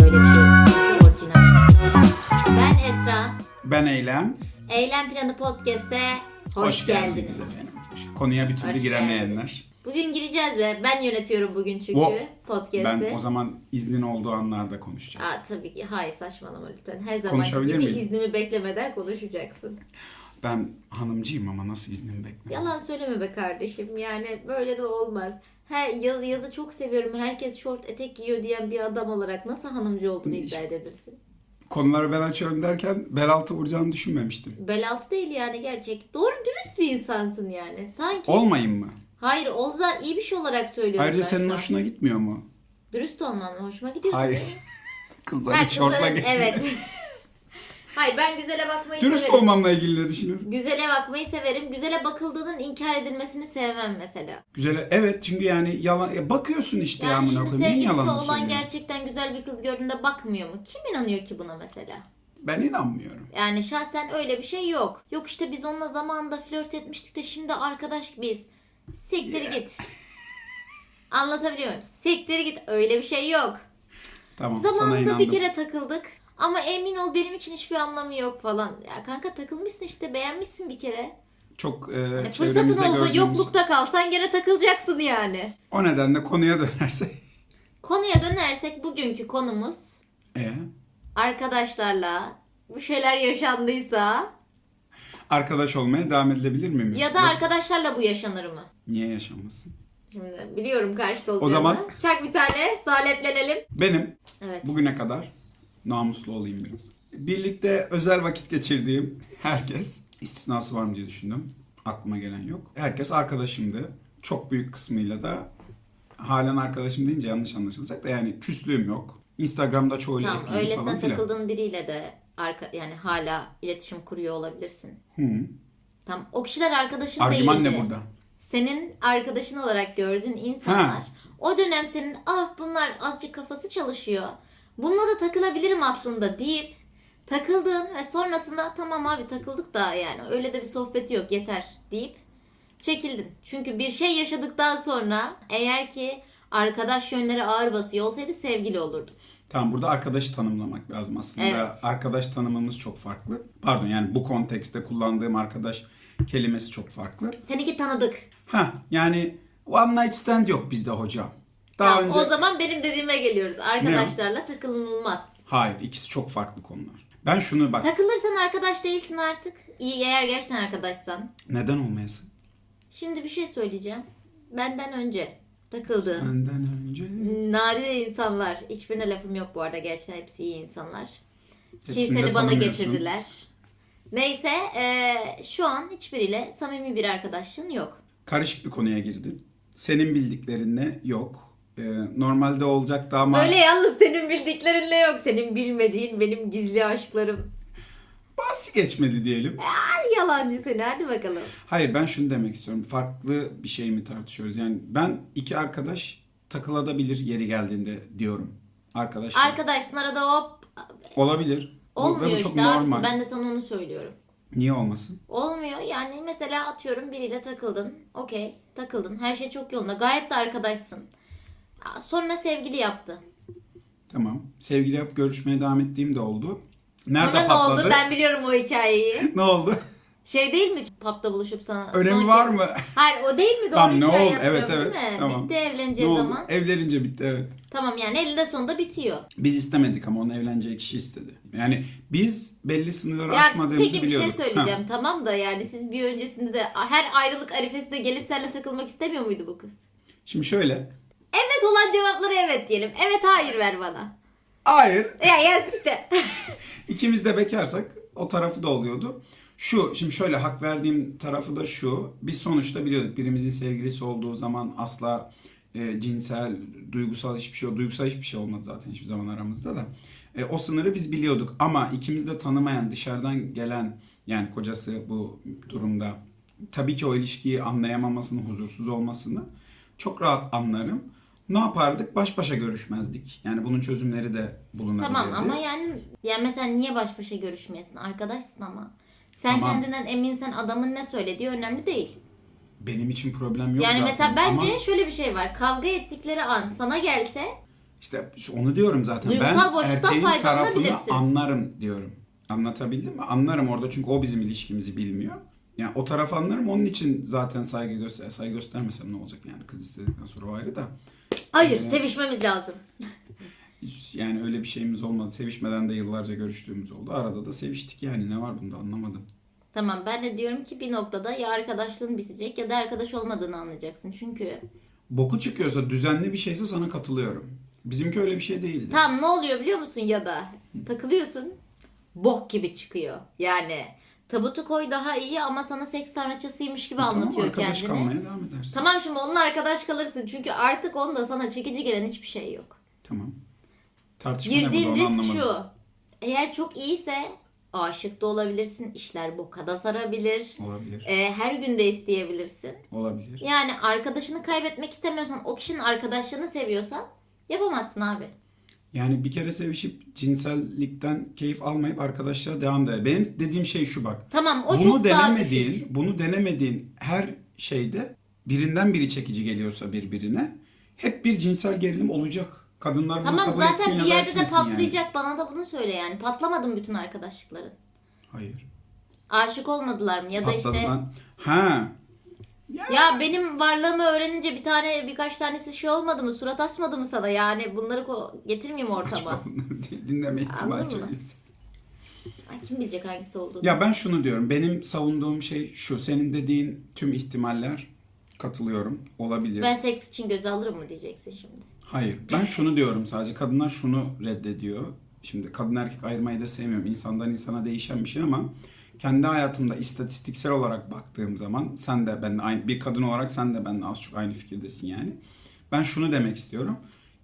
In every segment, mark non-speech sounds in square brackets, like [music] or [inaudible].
Böyle bir şey. Orijinal. Ben Esra. Ben Eylem. Eylem Planı Podcast'e hoş, geldiniz. efendim. Konuya bir türlü Hoş giremeyenler. geldiniz. Bugün gireceğiz ve ben yönetiyorum bugün çünkü O- podcast'i. Ben o zaman iznin olduğu anlarda konuşacağım. Aa, tabii ki. Hayır saçmalama lütfen. Her zaman Konuşabilir gibi miyim? iznimi beklemeden konuşacaksın. Ben hanımcıyım ama nasıl iznimi bekliyorum? Yalan söyleme be kardeşim. Yani böyle de olmaz. Her yaz, yazı çok seviyorum. Herkes şort etek giyiyor diyen bir adam olarak nasıl hanımcı olduğunu iddia edebilirsin? Konuları ben açıyorum derken bel altı vuracağını düşünmemiştim. Bel altı değil yani gerçek. Doğru dürüst bir insansın yani. Sanki. Olmayayım mı? Hayır Olza iyi bir şey olarak söylüyorum Ayrıca ben senin hoşuna gitmiyor mu? Dürüst olman mı? Hoşuma gidiyor. Hayır. tabii. Kızları Ha, şortla kızların-. Evet. [laughs] Hayır ben güzele bakmayı Dürüst severim. olmamla ilgili ne düşünüyorsun? Güzele bakmayı severim. Güzele bakıldığının inkar edilmesini sevmem mesela. Güzel. Evet çünkü yani yalan ya bakıyorsun işte ya Yani amına koyayım. Niye sevgilisi yalan olan söylüyorsun? gerçekten güzel bir kız gördüğünde bakmıyor mu? Kim inanıyor ki buna mesela? Ben inanmıyorum. Yani şahsen öyle bir şey yok. Yok işte biz onunla zamanında flört etmiştik de şimdi arkadaş gibiyiz. Siktir Yeah. git. Anlatabiliyor muyum? Siktir git. Öyle bir şey yok. Tamam Zamanında bir kere takıldık. Ama emin ol benim için hiçbir anlamı yok falan. Ya kanka takılmışsın işte beğenmişsin bir kere. Çok e, Yani çevremizde fırsatın olsa gördüğümüz. yoklukta kalsan gene takılacaksın yani. O nedenle konuya dönersek. Konuya dönersek bugünkü konumuz E, arkadaşlarla bir şeyler yaşandıysa arkadaş olmaya devam edilebilir mi? ya da arkadaşlarla bu yaşanır mı? Niye yaşanmasın? Şimdi biliyorum karşıda olacağını. zaman- Çak bir tane saleplenelim. Benim Evet. bugüne kadar namuslu olayım biraz. Birlikte özel vakit geçirdiğim herkes istisnası var mı diye düşündüm. Aklıma gelen yok. Herkes arkadaşımdı. Çok büyük kısmıyla da halen arkadaşım deyince yanlış anlaşılacak da yani küslüğüm yok. Instagram'da çoğuyla Tamam ekliyim öylesine falan filan. takıldığın biriyle de arka, yani hala iletişim kuruyor olabilirsin. Hı. Tamam o kişiler arkadaşın Argüman değildi. ne burada? Senin arkadaşın olarak gördüğün insanlar Ha. o dönem senin ah bunlar azıcık kafası çalışıyor. Bununla da takılabilirim aslında deyip takıldığın ve sonrasında tamam abi takıldık da yani öyle de bir sohbeti yok yeter deyip çekildin. Çünkü bir şey yaşadıktan sonra eğer ki arkadaş yönleri ağır basıyor olsaydı sevgili olurdu. Tamam burada arkadaşı tanımlamak lazım aslında. Evet. Arkadaş tanımımız çok farklı. Pardon yani bu kontekste kullandığım arkadaş kelimesi çok farklı. Seninki tanıdık. Ha yani one night stand yok bizde hocam. Daha Tamam, önce O zaman benim dediğime geliyoruz. Arkadaşlarla takılınılmaz. Hayır ikisi çok farklı konular. Ben şunu bak Takılırsan arkadaş değilsin artık. İyi eğer gerçekten arkadaşsan. neden olmayasın? Şimdi bir şey söyleyeceğim. Benden önce takıldığın Benden önce nadide insanlar. Hiçbirine lafım yok bu arada. Gerçekten hepsi iyi insanlar. Hepsini seni bana getirdiler. Neyse eee, şu an hiçbiriyle samimi bir arkadaşlığın yok. karışık bir konuya girdin. Senin bildiklerinle yok. Ee, normalde olacaktı ama Öyle yalnız senin bildiklerinle yok. Senin bilmediğin benim gizli aşklarım. bahsi geçmedi diyelim. Ay yalancı seni hadi bakalım. Hayır ben şunu demek istiyorum. Farklı bir şey mi tartışıyoruz? Yani ben iki arkadaş takılabilir yeri geldiğinde diyorum. Arkadaşlar. Arkadaşsın arada hop Olabilir. Bu- olmuyor bu çok işte normal. Ben de sana onu söylüyorum. Niye olmasın? Olmuyor yani mesela atıyorum biriyle takıldın. Okey takıldın. Her şey çok yolunda. Gayet de arkadaşsın. Sonra sevgili yaptı. Tamam. Sevgili yap görüşmeye devam ettiğim de oldu. Nerede Sonra ne patladı? oldu? Ben biliyorum o hikayeyi. [laughs] ne oldu? Şey değil mi pub'da buluşup sana? Önemi son var mı? Hayır o değil mi? Doğru Tamam ne oldu? Evet evet. Tamam. Bitti Ne evleneceği oldu? zaman. Evlenince bitti evet. Tamam yani elinde sonunda bitiyor. Biz istemedik ama onun evleneceği kişi istedi. Yani biz belli sınırları Ya aşmadığımızı peki bir şey biliyorduk. söyleyeceğim Ha. tamam da yani siz bir öncesinde de her ayrılık arifesinde gelip seninle takılmak istemiyor muydu bu kız? Şimdi şöyle. Evet olan cevapları evet diyelim. Evet hayır ver bana. Hayır. Ya ya işte. [laughs] İkimiz de bekarsak o tarafı da oluyordu. Şu şimdi şöyle hak verdiğim tarafı da şu. Biz sonuçta biliyorduk birimizin sevgilisi olduğu zaman asla e, cinsel, duygusal hiçbir şey, duygusal hiçbir şey olmadı zaten hiçbir zaman aramızda da. E, o sınırı biz biliyorduk ama ikimiz de tanımayan, dışarıdan gelen yani kocası bu durumda tabii ki o ilişkiyi anlayamamasını, huzursuz olmasını çok rahat anlarım. Ne yapardık? Baş başa görüşmezdik. Yani bunun çözümleri de bulunabilirdi. tamam ama yani ya mesela niye baş başa görüşmeyesin? Arkadaşsın ama. Sen Tamam. kendinden eminsen adamın ne söylediği önemli değil. benim için problem yok yani zaten. mesela bence Ama şöyle bir şey var. Kavga ettikleri an sana gelse işte onu diyorum zaten. Duygusal ben boşluktan erkeğin tarafını faydalanabilirsin. anlarım diyorum. Anlatabildim mi? Anlarım orada çünkü o bizim ilişkimizi bilmiyor. Yani o taraf anlarım. Onun için zaten saygı göster saygı göstermesem ne olacak yani kız istedikten sonra o ayrı da. Hayır Evet. sevişmemiz lazım. Yani öyle bir şeyimiz olmadı. Sevişmeden de yıllarca görüştüğümüz oldu. Arada da seviştik yani ne var bunda anlamadım. Tamam ben de diyorum ki bir noktada ya arkadaşlığın bitecek ya da arkadaş olmadığını anlayacaksın. Çünkü Boku çıkıyorsa düzenli bir şeyse sana katılıyorum. Bizimki öyle bir şey değildi. tam ne oluyor biliyor musun ya da takılıyorsun bok gibi çıkıyor. Yani tabutu koy daha iyi ama sana seks tanrıçasıymış gibi Tamam, anlatıyor arkadaş kendini. kalmaya devam edersin. Tamam şimdi onunla arkadaş kalırsın çünkü artık onda sana çekici gelen hiçbir şey yok. Tamam. Tartışma Girdiğin risk anlamadım. şu. Eğer çok iyiyse aşık da olabilirsin. işler boka da sarabilir. Olabilir. Ee, her gün de isteyebilirsin. Olabilir. Yani arkadaşını kaybetmek istemiyorsan, o kişinin arkadaşlığını seviyorsan yapamazsın abi. Yani bir kere sevişip cinsellikten keyif almayıp arkadaşlığa devam da. Benim dediğim şey şu bak. Tamam o bunu çok daha denemediğin, düşük. bunu denemediğin her şeyde birinden biri çekici geliyorsa birbirine hep bir cinsel gerilim olacak. Kadınlar bunu Tamam kabul etsin zaten ya bir da yerde de etmesin yani. patlayacak. Bana da bunu söyle yani. Patlamadı mı bütün arkadaşlıkların? Hayır. Aşık olmadılar mı? Ya da Patladı işte lan. Ha. Ya benim varlığımı öğrenince bir tane birkaç tanesi şey olmadı mı? Surat asmadı mı sana? Yani bunları getirmeyeyim ortama. [laughs] Dinleme ihtimali çok yüksek. Ay, kim bilecek hangisi olduğunu. Ya ben şunu diyorum. Benim savunduğum şey şu. Senin dediğin tüm ihtimaller katılıyorum. Olabilir. Ben seks için göze alırım mı diyeceksin şimdi. Hayır. Ben şunu diyorum sadece. Kadınlar şunu reddediyor. Şimdi kadın erkek ayırmayı da sevmiyorum. İnsandan insana değişen bir şey ama kendi hayatımda istatistiksel olarak baktığım zaman sen de ben de aynı bir kadın olarak sen de benimle az çok aynı fikirdesin yani. Ben şunu demek istiyorum.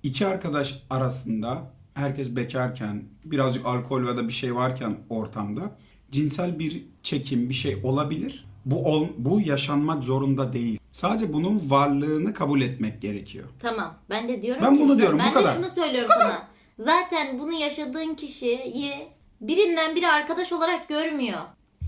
İki arkadaş arasında herkes bekarken birazcık alkol ya da bir şey varken ortamda cinsel bir çekim bir şey olabilir. Bu ol, bu yaşanmak zorunda değil. Sadece bunun varlığını kabul etmek gerekiyor. Tamam. Ben de diyorum Ben ki- bunu diyorum, bu Ben kadar. de şunu söylüyorum sana. Zaten bunu yaşadığın kişiyi birinden biri arkadaş olarak görmüyor.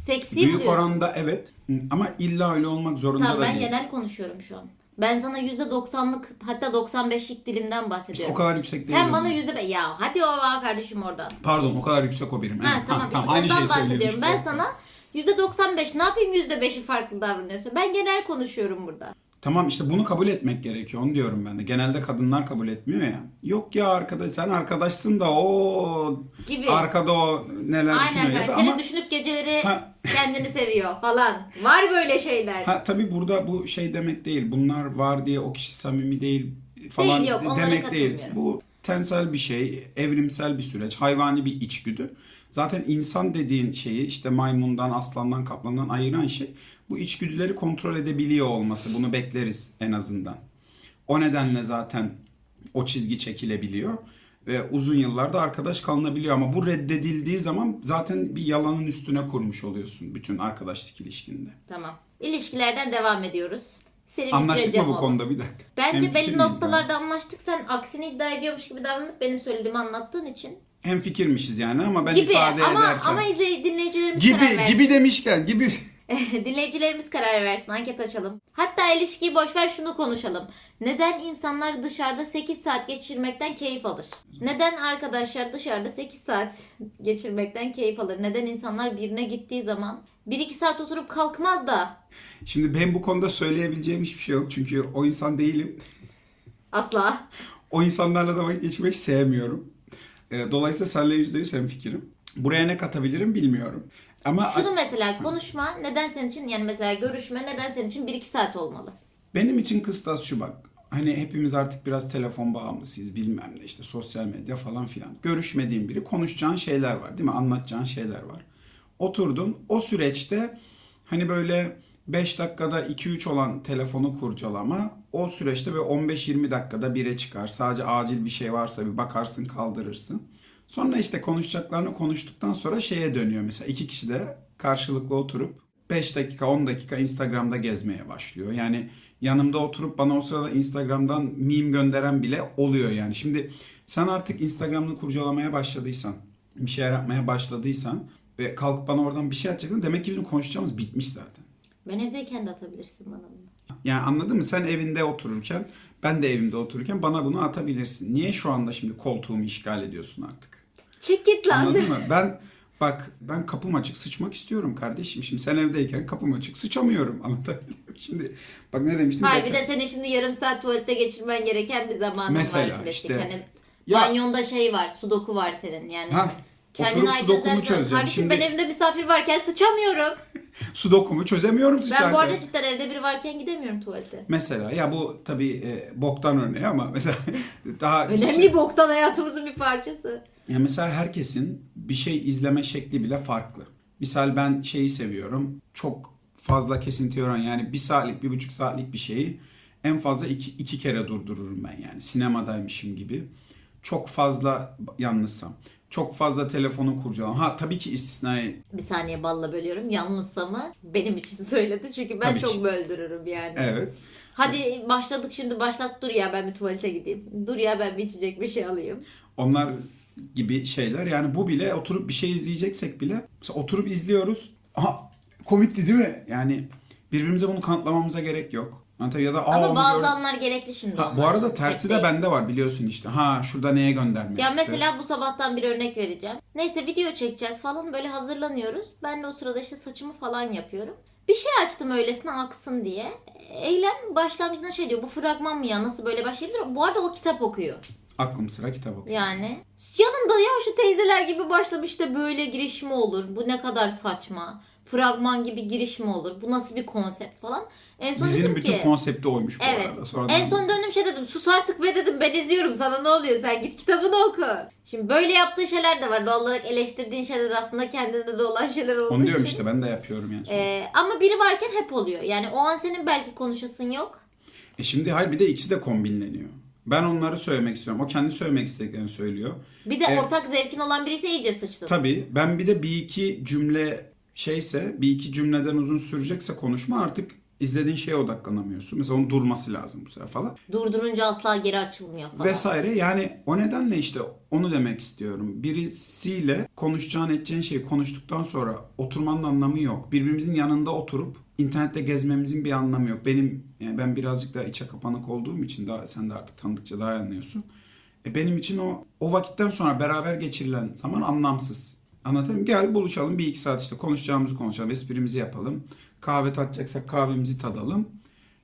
Seksi Büyük diyorsun. oranda evet ama illa öyle olmak zorunda Tamam da ben değil. genel konuşuyorum şu an. Ben sana %90'lık hatta 95'lik dilimden İşte bahsediyorum. o kadar yüksek değil. Sen bana yüzde ya hadi o var kardeşim oradan. Pardon o kadar yüksek o birim. Ha, Evet, tamam, tamam, işte aynı şeyi bahsediyorum. Ben sana %95 ne yapayım %5'i farklı davranıyorsun. Ben genel konuşuyorum burada. Tamam işte bunu kabul etmek gerekiyor. Onu diyorum ben de. Genelde kadınlar kabul etmiyor ya. Yok ya arkadaş sen arkadaşsın da o Gibi. arkada o neler Aynen düşünüyor ya öyle. Seni ama düşünüp geceleri Ha. kendini seviyor falan. Var böyle şeyler. ha tabii burada bu şey demek değil. Bunlar var diye o kişi samimi değil falan Değil, yok, onlara demek değil. katılmıyorum. Bu tensel bir şey, evrimsel bir süreç, hayvani bir içgüdü. Zaten insan dediğin şeyi işte maymundan, aslandan, kaplandan ayıran şey bu içgüdüleri kontrol edebiliyor olması. Bunu bekleriz en azından. O nedenle zaten o çizgi çekilebiliyor ve uzun yıllarda arkadaş kalınabiliyor ama bu reddedildiği zaman zaten bir yalanın üstüne kurmuş oluyorsun bütün arkadaşlık ilişkinde. Tamam. İlişkilerden devam ediyoruz. Seni Anlaştık mı bu oğlum. konuda bir dakika? Bence belli noktalarda anlaştık. Sen aksini iddia ediyormuş gibi davranıp benim söylediğimi anlattığın için. Hem fikirmişiz yani ama ben gibi ifade ama ederken. ama izley dinleyicilerimiz karar gibi versin. gibi demişken gibi. [laughs] Dinleyicilerimiz karar versin. Anket açalım. Hatta ilişkiyi boş ver şunu konuşalım. Neden insanlar dışarıda 8 saat geçirmekten keyif alır? Neden arkadaşlar dışarıda 8 saat [laughs] geçirmekten keyif alır? Neden insanlar birine gittiği zaman 1-2 saat oturup kalkmaz da Şimdi ben bu konuda söyleyebileceğim hiçbir şey yok çünkü o insan değilim. asla? O insanlarla da vakit geçirmek sevmiyorum. Ee, Dolayısıyla seninle yüzde yüz hemfikirim. Buraya ne katabilirim bilmiyorum. Ama Şunu mesela konuşma neden senin için yani mesela görüşme neden senin için 1-2 saat olmalı? benim için kıstas şu bak. Hani hepimiz artık biraz telefon bağımlısıyız bilmem ne işte sosyal medya falan filan. Görüşmediğin biri konuşacağın şeyler var değil mi? Anlatacağın şeyler var. Oturdun o süreçte hani böyle 5 dakikada 2-3 olan telefonu kurcalama o süreçte ve 15-20 dakikada bire çıkar. Sadece acil bir şey varsa bir bakarsın kaldırırsın. Sonra işte konuşacaklarını konuştuktan sonra şeye dönüyor mesela iki kişi de karşılıklı oturup 5 dakika 10 dakika Instagram'da gezmeye başlıyor. Yani yanımda oturup bana o sırada Instagram'dan meme gönderen bile oluyor yani. Şimdi sen artık Instagram'ını kurcalamaya başladıysan, bir şeyler yapmaya başladıysan ve kalkıp bana oradan bir şey atacaksın demek ki bizim konuşacağımız bitmiş zaten. Ben evdeyken de atabilirsin bana bunu. Yani anladın mı? Sen evinde otururken, ben de evimde otururken bana bunu atabilirsin. Niye şu anda şimdi koltuğumu işgal ediyorsun artık? Çık git lan. Anladın mı? [laughs] Ben bak ben kapım açık sıçmak istiyorum kardeşim. Şimdi sen evdeyken kapım açık sıçamıyorum. [laughs] Anlatabildim? Şimdi bak ne demiştim? Hayır bir de senin şimdi yarım saat tuvalette geçirmen gereken bir zamanın Mesela var. klasik. işte. Hani Ya- banyonda şey var, sudoku var senin yani. Ha, Kendine oturup sudokumu çözeceğim. Kardeşim Şimdi ben evimde misafir varken sıçamıyorum. [laughs] sudokumu çözemiyorum sıçarken. Ben bu arada cidden evde biri varken gidemiyorum tuvalete. Mesela ya bu tabii e, boktan örneği ama mesela [laughs] daha Önemli boktan hayatımızın bir parçası. Ya mesela herkesin bir şey izleme şekli bile farklı. Misal ben şeyi seviyorum. Çok fazla kesinti oran yani bir saatlik, bir buçuk saatlik bir şeyi en fazla iki, iki kere durdururum ben yani. Sinemadaymışım gibi. Çok fazla yalnızsam. Çok fazla telefonu kurcalam. Ha tabii ki istisnai. Bir saniye balla bölüyorum. Yalnızsa mı? Benim için [laughs] söyledi çünkü ben Tabii çok ki. böldürürüm yani. Evet. Hadi başladık şimdi başlat dur ya ben bir tuvalete gideyim. Dur ya ben bir içecek bir şey alayım. Onlar gibi şeyler. Yani bu bile oturup bir şey izleyeceksek bile mesela oturup izliyoruz. Aha komikti değil mi? Yani birbirimize bunu kanıtlamamıza gerek yok. Anlatabiliyor ya da aa Ama onu bazı gördüm. anlar gerekli şimdi Ha, bu onlar. arada tersi de değil. bende var biliyorsun işte. Ha şurada neye gönderme Ya yaptı. mesela bu sabahtan bir örnek vereceğim. Neyse video çekeceğiz falan böyle hazırlanıyoruz. Ben de o sırada işte saçımı falan yapıyorum. Bir şey açtım öylesine aksın diye. Eylem başlangıcında şey diyor bu fragman mı ya nasıl böyle başlayabilir? Bu arada o kitap okuyor. Aklım sıra kitap okuyor. Yani yanımda ya şu teyzeler gibi başlamış da böyle giriş mi olur? Bu ne kadar saçma. Fragman gibi giriş mi olur? Bu nasıl bir konsept falan. En son Dizinin dedim bütün ki, konsepti oymuş bu Evet. arada. Sonradan En son döndüm şey dedim. Sus artık be dedim. Ben izliyorum. Sana ne oluyor? Sen git kitabını oku. Şimdi böyle yaptığı şeyler de var. Doğal olarak eleştirdiğin şeyler aslında kendinde de olan şeyler olduğu Onu diyorum için. işte ben de yapıyorum yani. sonuçta. Ee, ama biri varken hep oluyor. Yani o an senin belki konuşasın yok. E şimdi hayır bir de ikisi de kombinleniyor. Ben onları söylemek istiyorum. O kendi söylemek istediklerini söylüyor. Bir de Evet. ortak zevkin olan birisi iyice sıçtın. Tabii ben bir de bir iki cümle şeyse bir iki cümleden uzun sürecekse konuşma artık izlediğin şeye odaklanamıyorsun. Mesela onun durması lazım bu sefer falan. Durdurunca asla geri açılmıyor falan. vesaire. Yani o nedenle işte onu demek istiyorum. Birisiyle konuşacağın edeceğin şeyi konuştuktan sonra oturmanın anlamı yok. Birbirimizin yanında oturup internette gezmemizin bir anlamı yok. Benim yani ben birazcık daha içe kapanık olduğum için daha sen de artık tanıdıkça daha anlıyorsun. E benim için o o vakitten sonra beraber geçirilen zaman anlamsız. Anlatayım? Gel buluşalım bir iki saat işte konuşacağımızı konuşalım, esprimizi yapalım. Kahve tatacaksak kahvemizi tadalım.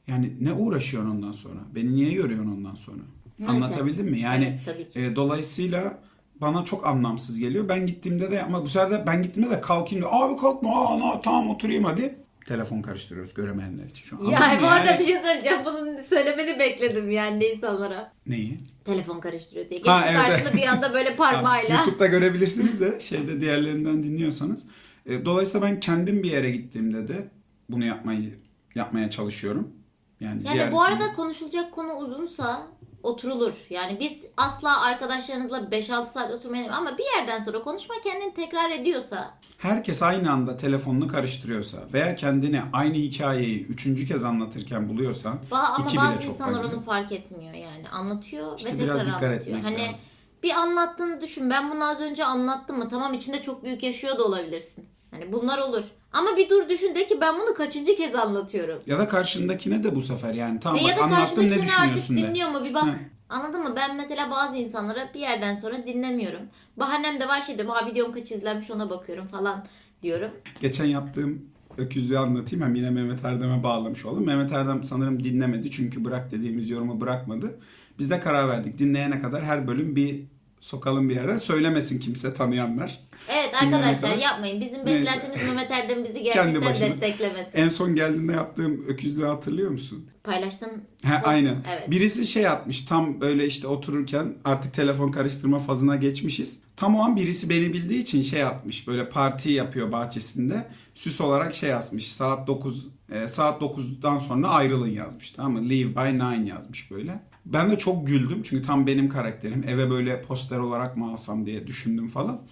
Yani ne uğraşıyorsun ondan sonra? Beni niye yoruyorsun ondan sonra? Neyse. Anlatabildim mi? Yani Evet, e, dolayısıyla bana çok anlamsız geliyor. Ben gittiğimde de ama bu sefer de ben gittiğimde de kalkayım diyor. Abi kalkma. Aa, na- tamam oturayım hadi. Telefon karıştırıyoruz göremeyenler için şu an. Anladın Yani bu arada bir şey söyleyeceğim. Bunun söylemeni bekledim yani insanlara. Neyi? Telefon karıştırıyor diye. Ha, Geçti evet. karşında bir anda böyle [laughs] parmağıyla. YouTube'da görebilirsiniz de şeyde diğerlerinden dinliyorsanız. E, dolayısıyla ben kendim bir yere gittiğimde de bunu yapmayı yapmaya çalışıyorum. Yani, Yani bu arada konuşulacak konu uzunsa oturulur. Yani biz asla arkadaşlarınızla 5-6 saat oturmayalım ama bir yerden sonra konuşma kendini tekrar ediyorsa herkes aynı anda telefonunu karıştırıyorsa veya kendine aynı hikayeyi üçüncü kez anlatırken buluyorsan ba- ama iki bile bazı çok insanlar bence. onu fark etmiyor yani. Anlatıyor İşte ve biraz tekrar dikkat anlatıyor. etmek Hani lazım. bir anlattığını düşün. Ben bunu az önce anlattım mı? Tamam içinde çok büyük yaşıyor da olabilirsin. Hani bunlar olur. Ama bir dur düşün de ki ben bunu kaçıncı kez anlatıyorum. Ya da karşındakine de bu sefer yani tamam Ve bak anlattım ne düşünüyorsun de. dinliyor mu bir bak. Hı. Anladın mı? Ben mesela bazı insanlara bir yerden sonra dinlemiyorum. Bahanem de var şey diyorum. Ha videom kaç izlenmiş ona bakıyorum falan diyorum. Geçen yaptığım öküzlüğü anlatayım hem yine Mehmet Erdem'e bağlamış oldum. Mehmet Erdem sanırım dinlemedi çünkü bırak dediğimiz yorumu bırakmadı. Biz de karar verdik dinleyene kadar her bölüm bir sokalım bir yerden söylemesin kimse tanıyanlar. Evet arkadaşlar yapmayın. Bizim Neyse. beklentimiz Mehmet Erdem bizi Kendi gerçekten başına. desteklemesin. En son geldiğinde yaptığım öküzlüğü hatırlıyor musun? Paylaştın. He, aynen. Evet. Birisi şey atmış tam böyle işte otururken artık telefon karıştırma fazına geçmişiz. Tam o an birisi beni bildiği için şey atmış böyle parti yapıyor bahçesinde. Süs olarak şey yazmış saat 9 e, saat 9'dan sonra ayrılın yazmış tamam mı? Leave by 9 yazmış böyle. Ben de çok güldüm çünkü tam benim karakterim. Eve böyle poster olarak mı alsam diye düşündüm falan.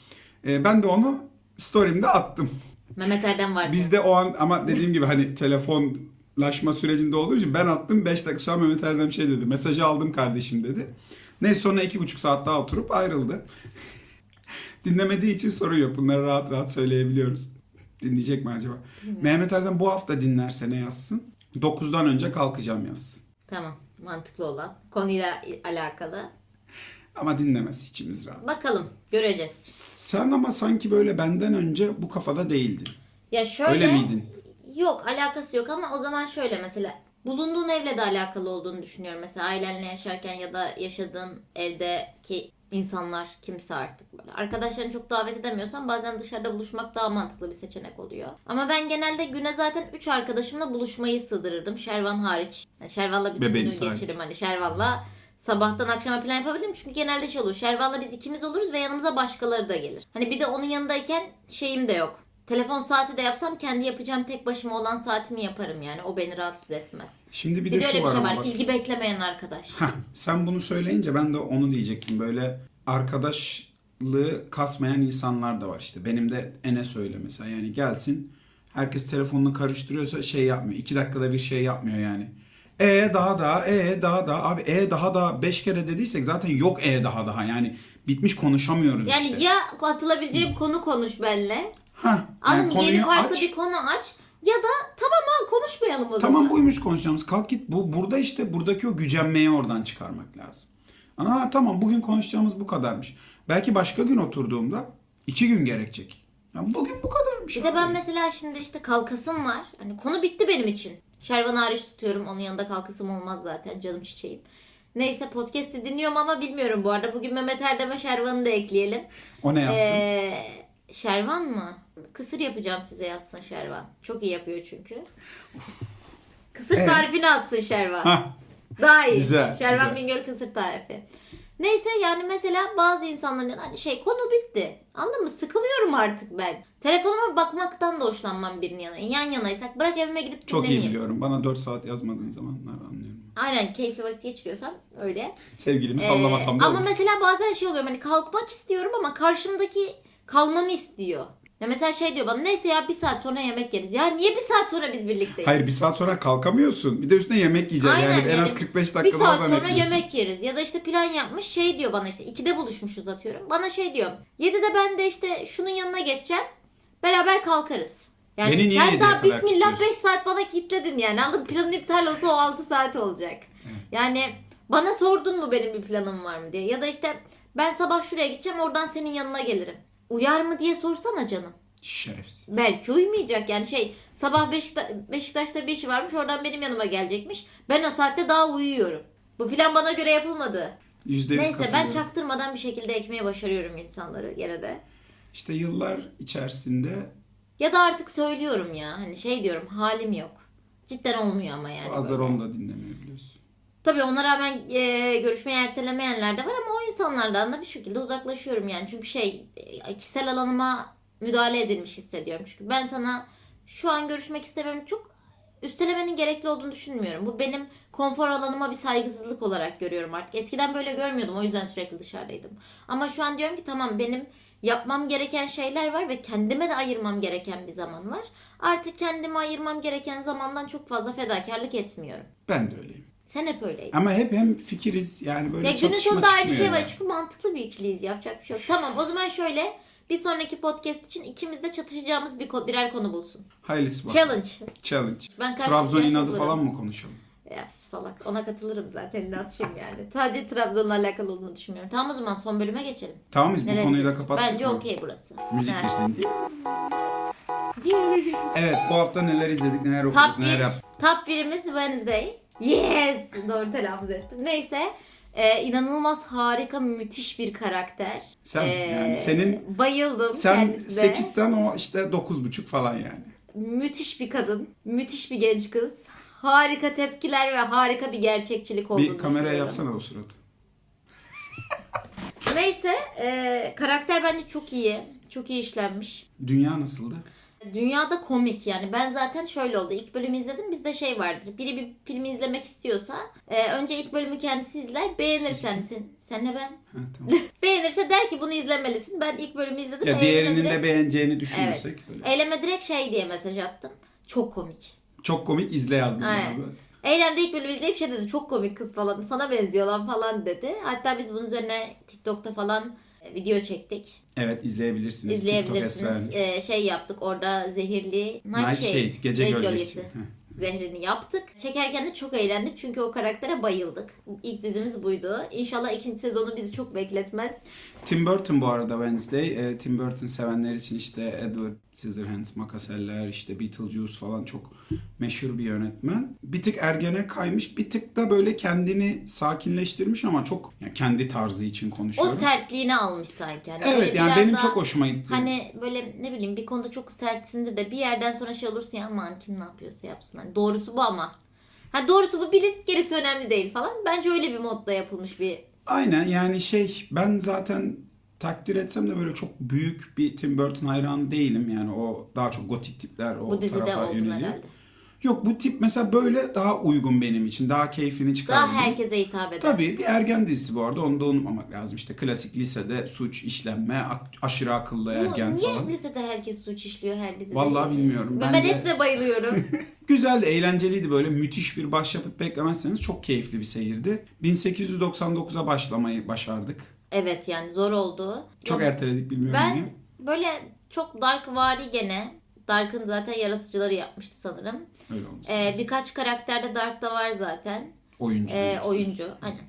E, ben de onu story'imde attım. Mehmet Erdem var. Biz de o an ama dediğim gibi hani telefonlaşma sürecinde olduğu için ben attım 5 dakika sonra Mehmet Erdem şey dedi. Mesajı aldım kardeşim dedi. Neyse sonra iki buçuk saat daha oturup ayrıldı. [laughs] Dinlemediği için sorun yok. Bunları rahat rahat söyleyebiliyoruz. Dinleyecek mi acaba? Mehmet Erdem bu hafta dinlerse ne yazsın? 9'dan önce kalkacağım yaz. Tamam. Mantıklı olan. Konuyla alakalı. Ama dinlemez içimiz rahat. Bakalım. Göreceğiz. Sen ama sanki böyle benden önce bu kafada değildin. Ya şöyle. Öyle miydin? Yok alakası yok ama o zaman şöyle mesela bulunduğun evle de alakalı olduğunu düşünüyorum. Mesela ailenle yaşarken ya da yaşadığın evdeki insanlar kimse artık böyle. Arkadaşlarını çok davet edemiyorsan bazen dışarıda buluşmak daha mantıklı bir seçenek oluyor. Ama ben genelde güne zaten 3 arkadaşımla buluşmayı sığdırırdım. Şervan hariç. Yani Şervan'la bütün Bebeğin günü geçiririm hani Şervan'la. Sabahtan akşama plan yapabilirim çünkü genelde şey olur. Şervan'la biz ikimiz oluruz ve yanımıza başkaları da gelir. Hani bir de onun yanındayken şeyim de yok. Telefon saati de yapsam kendi yapacağım tek başıma olan saatimi yaparım yani. O beni rahatsız etmez. Şimdi bir Bir de de şu var şey var. bak. İlgi beklemeyen arkadaş. Heh, sen bunu söyleyince ben de onu diyecektim. Böyle arkadaşlığı kasmayan insanlar da var işte. Benim de Enes öyle mesela. Yani gelsin herkes telefonunu karıştırıyorsa şey yapmıyor. İki dakikada bir şey yapmıyor yani. E daha daha, e daha daha. Abi e daha daha beş kere dediysek zaten yok e daha daha. Yani bitmiş konuşamıyoruz Yani işte. ya atılabileceğim konu konuş benimle. Anladın yani mı? Yeni farklı aç. bir konu aç. Ya da tamam ha konuşmayalım o zaman. Tamam buymuş konuşacağımız. Kalk git. Bu burada işte buradaki o gücenmeyi oradan çıkarmak lazım. Aa tamam bugün konuşacağımız bu kadarmış. Belki başka gün oturduğumda iki gün gerekecek. Ya bugün bu kadarmış. Bir de abi. ben mesela şimdi işte kalkasım var. Hani konu bitti benim için. Şervan hariç tutuyorum. Onun yanında kalkasım olmaz zaten. Canım çiçeğim. Neyse podcast'i dinliyorum ama bilmiyorum bu arada. Bugün Mehmet Erdem'e Şervan'ı da ekleyelim. O ne yazsın? Ee, Şervan mı? Kısır yapacağım size yazsın Şervan. Çok iyi yapıyor çünkü. Kısır Evet. tarifini atsın Şervan. Hah, Daha iyi. Güzel, Şervan güzel. Bingöl kısır tarifi. Neyse yani mesela bazı insanların hani şey konu bitti. Anladın mı? Sıkılıyorum artık ben. Telefonuma bakmaktan da hoşlanmam birinin yanına. Yan yanaysak bırak evime gidip çok iyi dinleneyim. biliyorum. Bana 4 saat yazmadığın zamanlar anlıyorum. Aynen keyifli vakit geçiriyorsam öyle. Sevgilimi Ee, sallamasam da ama olur. mesela bazen şey oluyor hani kalkmak istiyorum ama karşımdaki kalmamı istiyor. Ya mesela şey diyor bana neyse ya bir saat sonra yemek yeriz. Ya niye bir saat sonra biz birlikteyiz? Hayır bir saat sonra kalkamıyorsun. Bir de üstüne yemek yiyeceksin. Aynen, yani en az yani 45 bir dakikada saat sonra ekliyorsun. yemek yeriz. Ya da işte plan yapmış şey diyor bana işte 2'de buluşmuşuz atıyorum. Bana şey diyor 7'de ben de işte şunun yanına geçeceğim. Beraber kalkarız. Yani Beni niye sen 7'ye daha bismillah kilitliyorsun? 5 saat bana kilitledin yani. Anladın? Planın iptal olsa o 6 saat olacak. Yani bana sordun mu benim bir planım var mı diye. Ya da işte ben sabah şuraya gideceğim oradan senin yanına gelirim. Uyar mı diye sorsana canım. Şerefsiz. Belki uymayacak yani şey sabah Beşikta- Beşiktaş'ta bir işi varmış oradan benim yanıma gelecekmiş. Ben o saatte daha uyuyorum. Bu plan bana göre yapılmadı. Yüzde yüz Neyse ben çaktırmadan bir şekilde ekmeye başarıyorum insanları gene de. İşte yıllar içerisinde Ya da artık söylüyorum ya hani şey diyorum halim yok. Cidden olmuyor ama yani. bazıları onu da dinlemiyor biliyorsun. Tabii ona rağmen e, görüşmeyi ertelemeyenler de var ama o insanlardan da bir şekilde uzaklaşıyorum yani. Çünkü şey e, kişisel alanıma müdahale edilmiş hissediyorum. Çünkü ben sana şu an görüşmek istemiyorum. Çok üstelemenin gerekli olduğunu düşünmüyorum. Bu benim konfor alanıma bir saygısızlık olarak görüyorum artık. Eskiden böyle görmüyordum o yüzden sürekli dışarıdaydım. Ama şu an diyorum ki tamam benim yapmam gereken şeyler var ve kendime de ayırmam gereken bir zaman var. Artık kendime ayırmam gereken zamandan çok fazla fedakarlık etmiyorum. Ben de öyleyim. Sen hep öyleydin. Ama hep hem fikiriz yani böyle Ya günün çatışma sonunda aynı şey var yani. çünkü mantıklı bir ikiliyiz yapacak bir şey yok. Tamam o zaman şöyle bir sonraki podcast için ikimiz de çatışacağımız bir birer konu bulsun. Hayırlısı var. Challenge. Challenge. Ben Trabzon cins inadı falan mı konuşalım? Ya salak ona katılırım zaten ne atayım yani. Sadece Trabzon'la alakalı olduğunu düşünmüyorum. Tamam o zaman son bölüme geçelim. Tamam biz bu Nereye da gidelim? kapattık Bence okey burası. Müzik Ha. girsin diye. Evet bu hafta neler izledik, neler okuduk, Top neler 1. yaptık. Top 1'imiz Wednesday. Yes! Doğru telaffuz ettim. Neyse. Ee, inanılmaz harika müthiş bir karakter. Sen, Ee, yani senin- bayıldım Sen kendisine. 8'sen o işte 9,5 falan yani. Müthiş bir kadın, müthiş bir genç kız. Harika tepkiler ve harika bir gerçekçilik olduğunu Bir kameraya yapsana o suratı. Neyse, e, karakter bence çok iyi. Çok iyi işlenmiş. Dünya nasıldı? Dünyada komik yani. Ben zaten şöyle oldu. İlk bölümü izledim. Bizde şey vardır. Biri bir filmi izlemek istiyorsa e, önce ilk bölümü kendisi izler. Beğenirsen sen, senle ben. Ha, tamam. [laughs] Beğenirse der ki bunu izlemelisin. Ben ilk bölümü izledim. ya diğerinin direkt- de beğeneceğini düşünürsek böyle. Eyleme direkt şey diye mesaj attım. Çok komik. Çok komik izle yazdım Aynen. ben zaten. Eylem de ilk bölümü izleyip şey dedi çok komik kız falan sana benziyor lan falan dedi. Hatta biz bunun üzerine TikTok'ta falan e, video çektik. Evet izleyebilirsiniz. İzleyebilirsiniz. Esra E, şey yaptık orada zehirli Night, Night Shade, gece gölgesi. Zehrini yaptık. Çekerken de çok eğlendik çünkü o karaktere bayıldık. İlk dizimiz buydu. İnşallah ikinci sezonu bizi çok bekletmez. Tim Burton bu arada Wednesday. E, Tim Burton sevenler için işte Edward Scissorhands, Makaseller, işte Beetlejuice falan çok meşhur bir yönetmen. Bir tık ergene kaymış, bir tık da böyle kendini sakinleştirmiş ama çok yani kendi tarzı için O konuşuyorum. sertliğini almış sanki. Hani evet böyle yani benim daha- çok hoşuma gitti. Hani böyle ne bileyim bir konuda çok sertsindir de bir yerden sonra şey olursun ya aman kim ne yapıyorsa yapsın. Hani doğrusu bu ama. Ha doğrusu bu bilin gerisi önemli değil falan. Bence öyle bir modda yapılmış bir Aynen yani şey ben zaten takdir etsem de böyle çok büyük bir Tim Burton hayranı değilim. Yani o daha çok gotik tipler o bu dizide tarafa oldun yöneliyor. herhalde. Yok bu tip mesela böyle daha uygun benim için. Daha keyfini çıkardım. Daha herkese hitap eder. Tabii bir ergen dizisi bu arada onu da unutmamak lazım. İşte klasik lisede suç işlenme, ak- aşırı akıllı Bu ergen niye falan. lisede herkes suç işliyor her dizide? Vallahi bilmiyorum. Ben, Bence- hepsine bayılıyorum. [laughs] Güzeldi, eğlenceliydi böyle müthiş bir başyapıt beklemezseniz çok keyifli bir seyirdi. 1899'a başlamayı başardık. Evet yani zor oldu. Çok Ya erteledik bilmiyorum Ben niye. böyle çok Dark vari gene. Dark'ın zaten yaratıcıları yapmıştı sanırım. Öyle olmuş. Ee, birkaç karakter de Dark'ta var zaten. oyuncu. Ee, oyuncu. Aynen.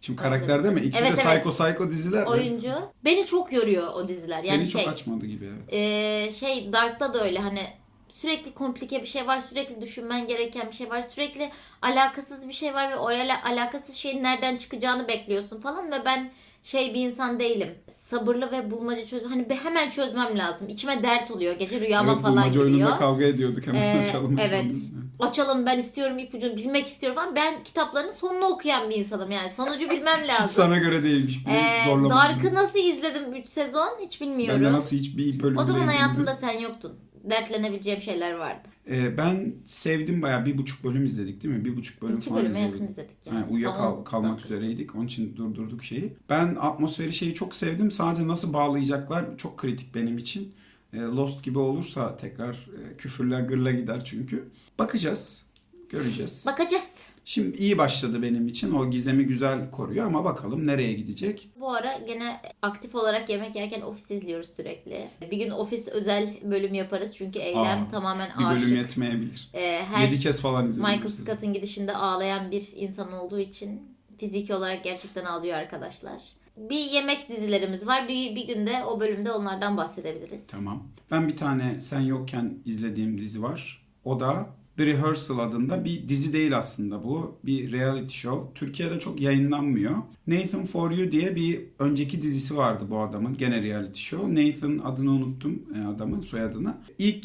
Şimdi karakter değil mi? İkisi Evet, de evet. psycho psycho diziler mi? Oyuncu. Beni çok yoruyor o diziler. Seni Yani çok şey, açmadı gibi evet. e, şey Dark'ta da öyle hani sürekli komplike bir şey var, sürekli düşünmen gereken bir şey var, sürekli alakasız bir şey var ve oraya alakasız şeyin nereden çıkacağını bekliyorsun falan ve ben şey bir insan değilim. Sabırlı ve bulmaca çöz hani bir hemen çözmem lazım. İçime dert oluyor. Gece rüyama Evet falan bulmaca giriyor. oyununda kavga ediyorduk hemen Ee, açalım. evet. açalım. Açalım ben istiyorum ipucunu bilmek istiyorum falan. Ben kitapların sonunu okuyan bir insanım yani. Sonucu bilmem Hiç lazım. sana göre değilmiş. Bu Ee. Dark'ı nasıl izledim 3 sezon hiç bilmiyorum. Ben de nasıl hiçbir bölüm O zaman hayatımda sen yoktun. Dertlenebileceğim şeyler vardı. Ee, ben sevdim bayağı bir buçuk bölüm izledik değil mi? Bir buçuk bölüm İki falan bölüme izledik. yakın izledik yani. Yani Son- kalmak üzereydik. Onun için durdurduk şeyi. Ben atmosferi şeyi çok sevdim. Sadece nasıl bağlayacaklar çok kritik benim için. Ee, Lost gibi olursa tekrar e, küfürler gırla gider çünkü. Bakacağız. Göreceğiz. Bakacağız. Şimdi iyi başladı benim için. O gizemi güzel koruyor ama bakalım nereye gidecek. Bu ara gene aktif olarak yemek yerken ofis izliyoruz sürekli. Bir gün ofis özel bölüm yaparız çünkü Eylem Aa, tamamen Bir aşık. bölüm yetmeyebilir. Ee, her 7 kez falan izledim. Michael. Scott'ın gidişinde ağlayan bir insan olduğu için fiziki olarak gerçekten ağlıyor arkadaşlar. Bir yemek dizilerimiz var. Bir, bir günde o bölümde onlardan bahsedebiliriz. Tamam. Ben bir tane sen yokken izlediğim dizi var. O da The Rehearsal adında bir dizi değil aslında bu. Bir reality show. Türkiye'de çok yayınlanmıyor. Nathan For You diye bir önceki dizisi vardı bu adamın. Gene reality show. Nathan adını unuttum e, adamın soyadını. İlk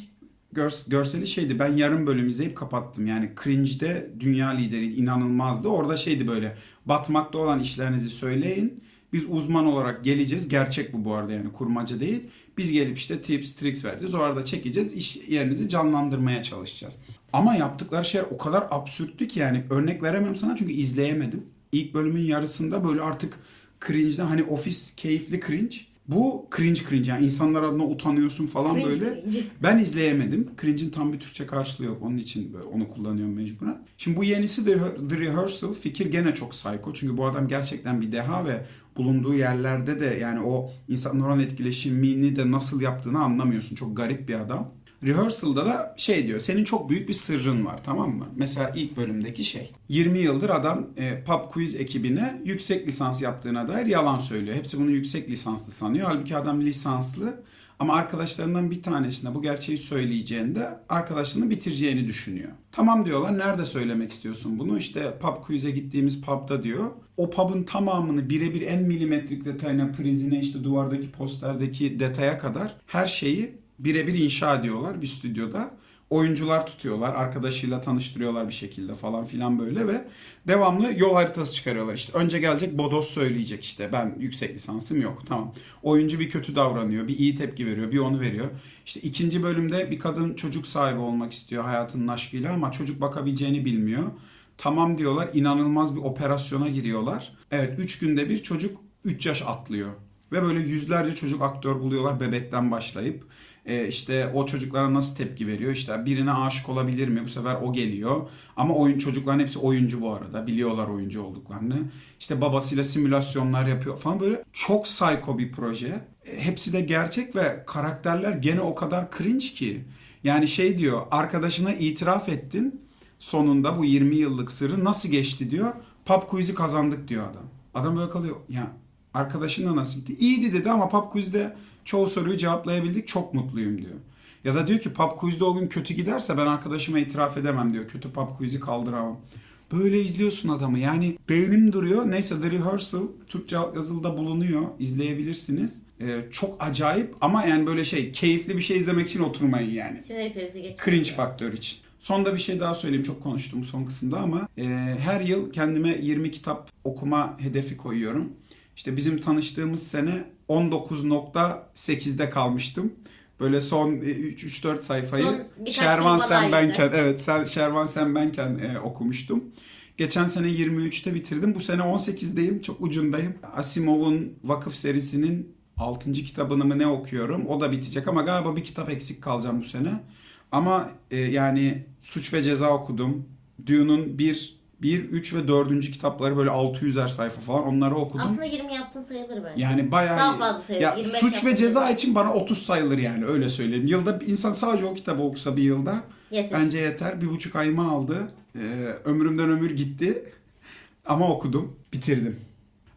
gör- görseli şeydi. Ben yarım bölüm izleyip kapattım. Yani Cringe'de dünya lideri inanılmazdı. Orada şeydi böyle. Batmakta olan işlerinizi söyleyin. Biz uzman olarak geleceğiz. Gerçek bu bu arada yani kurmaca değil. Biz gelip işte tips, tricks vereceğiz. O arada çekeceğiz. iş yerinizi canlandırmaya çalışacağız. Ama yaptıkları şeyler o kadar absürttü ki yani örnek veremem sana çünkü izleyemedim. İlk bölümün yarısında böyle artık cringe'den hani ofis keyifli cringe. Bu cringe cringe yani insanlar adına utanıyorsun falan Cringe böyle. cringe. Ben izleyemedim. Cringe'in tam bir Türkçe karşılığı yok. Onun için böyle onu kullanıyorum mecburen. Şimdi bu yenisi The, The Rehearsal. Fikir gene çok psycho. Çünkü bu adam gerçekten bir deha ve bulunduğu yerlerde de yani o insanlar olan etkileşimini de nasıl yaptığını anlamıyorsun. Çok garip bir adam. Rehearsal'da da şey diyor. Senin çok büyük bir sırrın var tamam mı? Mesela ilk bölümdeki şey. 20 yıldır adam e, pub quiz ekibine yüksek lisans yaptığına dair yalan söylüyor. Hepsi bunu yüksek lisanslı sanıyor. Halbuki adam lisanslı. Ama arkadaşlarından bir tanesine bu gerçeği söyleyeceğinde arkadaşlığını bitireceğini düşünüyor. Tamam diyorlar. Nerede söylemek istiyorsun bunu? İşte pub quiz'e gittiğimiz pub'da diyor. O pub'ın tamamını birebir en milimetrik detayına, prizine, işte duvardaki posterdeki detaya kadar her şeyi birebir inşa ediyorlar bir stüdyoda. Oyuncular tutuyorlar, arkadaşıyla tanıştırıyorlar bir şekilde falan filan böyle ve devamlı yol haritası çıkarıyorlar. İşte önce gelecek Bodos söyleyecek işte ben yüksek lisansım yok tamam. Oyuncu bir kötü davranıyor, bir iyi tepki veriyor, bir onu veriyor. İşte ikinci bölümde bir kadın çocuk sahibi olmak istiyor hayatının aşkıyla ama çocuk bakabileceğini bilmiyor. Tamam diyorlar, inanılmaz bir operasyona giriyorlar. Evet 3 günde bir çocuk 3 yaş atlıyor. Ve böyle yüzlerce çocuk aktör buluyorlar bebekten başlayıp. Ee, işte o çocuklara nasıl tepki veriyor? İşte birine aşık olabilir mi? Bu sefer o geliyor. Ama oyun çocukların hepsi oyuncu bu arada. Biliyorlar oyuncu olduklarını. İşte babasıyla simülasyonlar yapıyor falan böyle. Çok psycho bir proje. E, Hepsi de gerçek ve karakterler gene o kadar cringe ki. Yani şey diyor arkadaşına itiraf ettin. sonunda bu 20 yıllık sırrı nasıl geçti diyor. Pub quiz'i kazandık diyor adam. Adam böyle kalıyor. Ya arkadaşınla nasıl gitti? İyiydi dedi ama pub quiz'de çoğu soruyu cevaplayabildik. Çok mutluyum diyor. Ya da diyor ki pub quiz'de o gün kötü giderse ben arkadaşıma itiraf edemem diyor. Kötü pub quiz'i kaldıramam. Böyle izliyorsun adamı. Yani beynim duruyor. Neyse The Rehearsal Türkçe yazılıda bulunuyor. İzleyebilirsiniz. Ee, çok acayip ama yani böyle şey keyifli bir şey izlemek için oturmayın yani. Sinir krizi geçirdim. Cringe faktör için. Sonda bir şey daha söyleyeyim. Çok konuştum son kısımda ama e, her yıl kendime 20 kitap okuma hedefi koyuyorum. İşte bizim tanıştığımız sene 19.8'de kalmıştım. Böyle son 3-4 sayfayı Son Şervan Sen Benken evet sen Şervan Sen Benken e, okumuştum. Geçen sene 23'te bitirdim. Bu sene 18'deyim. Çok ucundayım. Asimov'un Vakıf serisinin 6. kitabını mı ne okuyorum. O da bitecek ama galiba bir kitap eksik kalacağım bu sene. Ama e, yani Suç ve Ceza okudum. Dune'un 1, 1, 3 ve 4. kitapları böyle 600'er sayfa falan onları okudum. Aslında 20 yaptın sayılır bence. Yani bayağı Daha fazla sayılır. Ya 25 suç ve ceza sayılır. için bana 30 sayılır yani öyle söyleyeyim. Yılda insan sadece o kitabı okusa bir yılda Yeter. bence yeter. Bir buçuk ayımı aldı. Ee, ömrümden ömür gitti. Ama okudum, bitirdim.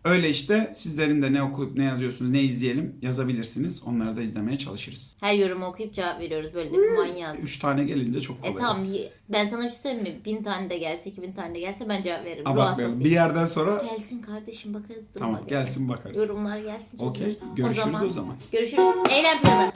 Öyle işte sizlerin de ne okuyup ne yazıyorsunuz, ne izleyelim yazabilirsiniz. Onları da izlemeye çalışırız. Her yorumu okuyup cevap veriyoruz. Böyle de bir manyağız. Üç tane gelince çok kolay. E tamam ben sana bir şey söyleyeyim mi? Bin tane de gelse, iki bin tane de gelse ben cevap veririm. Abartmayalım. Bir yerden sonra Gelsin kardeşim bakarız duruma tamam gelsin bakarız. Yorumlar gelsin. Okey. Görüşürüz o zaman. Görüşürüz. Eylem planı.